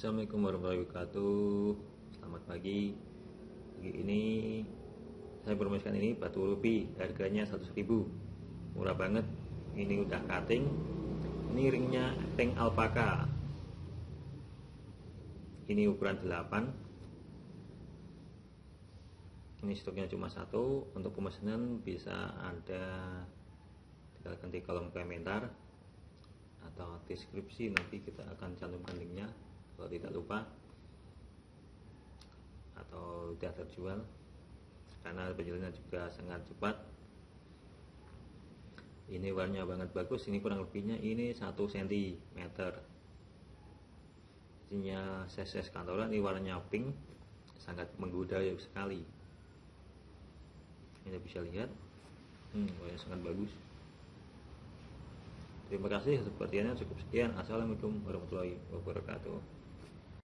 Assalamualaikum warahmatullahi wabarakatuh. Selamat pagi. Pagi ini Saya promosikan ini batu rubi Harganya 100 ribu. Murah banget. Ini udah cutting. Ini ringnya ring alpaka. Ini ukuran 8 Ini stoknya cuma satu. Untuk pemesanan bisa ada Tinggal ganti kolom komentar atau deskripsi. Nanti kita akan cantumkan linknya tidak lupa. Atau sudah terjual. Karena penjualannya juga sangat cepat. Ini warnanya banget bagus. Ini kurang lebihnya ini 1 cm isinya size kantoran ini warnanya pink. Sangat menggoda sekali. Ini bisa lihat. Hmm, warnanya sangat bagus. Terima kasih. Atas perhatiannya cukup sekian. Assalamualaikum warahmatullahi wabarakatuh.